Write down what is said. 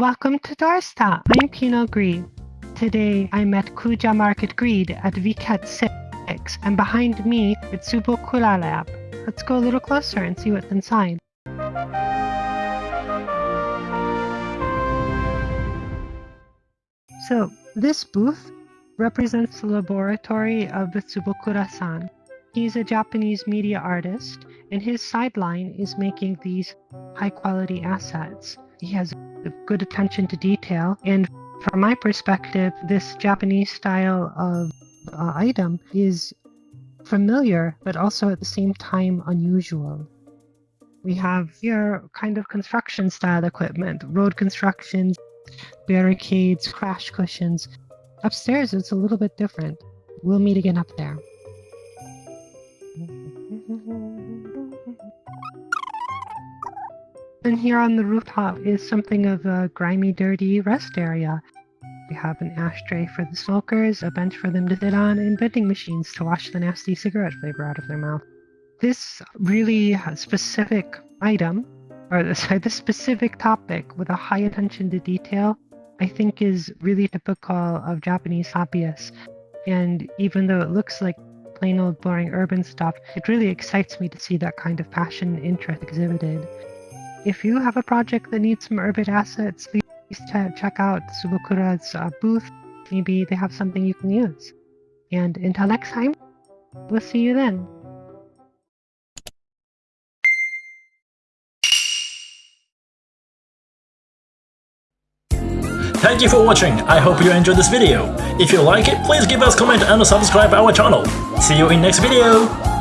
Welcome to Doorstop. I'm Pinot Greed. Today I'm at Kuja Market Greed at Vket 6 and behind me it's Tsubokura Lab. Let's go a little closer and see what's inside. So this booth represents the laboratory of Tsubokura-san. He's a Japanese media artist and his sideline is making these high quality assets. He has good attention to detail. And from my perspective, this Japanese style of uh, item is familiar, but also at the same time unusual. We have here kind of construction style equipment, road constructions, barricades, crash cushions. Upstairs, it's a little bit different. We'll meet again up there. And here on the rooftop is something of a grimy, dirty rest area. We have an ashtray for the smokers, a bench for them to sit on, and vending machines to wash the nasty cigarette flavor out of their mouth. This really specific item, or sorry, this specific topic with a high attention to detail, I think is really typical of Japanese hobbyists. And even though it looks like plain old boring urban stuff, it really excites me to see that kind of passion and interest exhibited. If you have a project that needs some urban assets, please check out Tsubokura's uh, booth. Maybe they have something you can use. And until next time, we'll see you then. Thank you for watching, I hope you enjoyed this video. If you like it, please give us comment and subscribe our channel. See you in next video!